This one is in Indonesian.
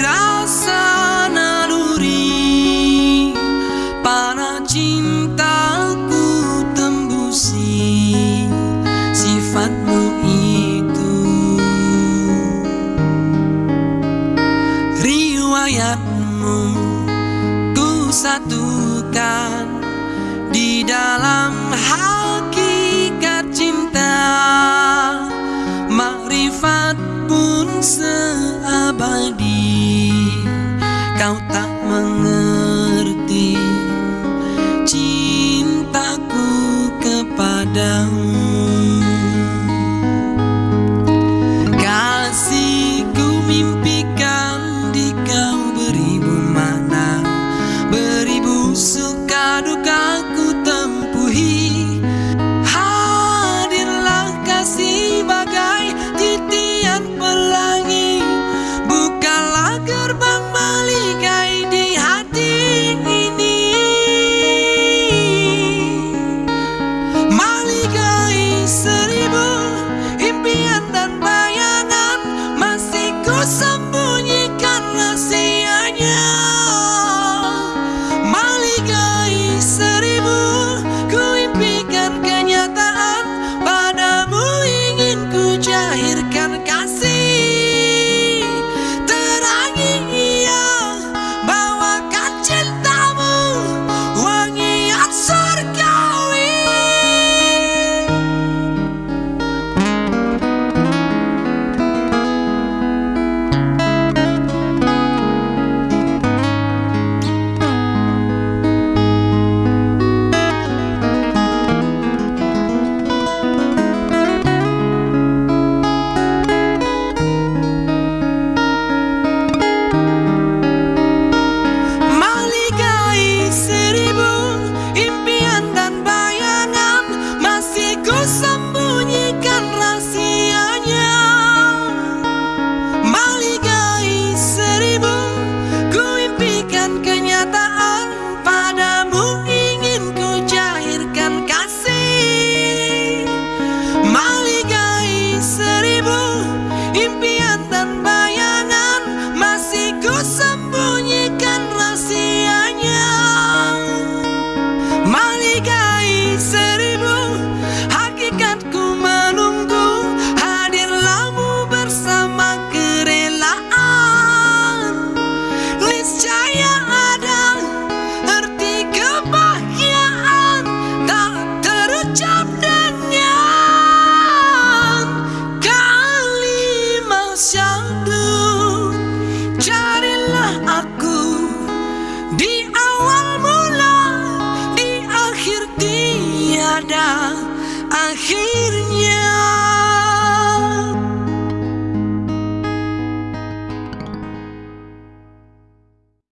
Rasa naluri. Para cintaku tembusi Sifatmu itu. Riwayatmu ku satukan Di dalam hati. kau tak mengerti the kind of gossip.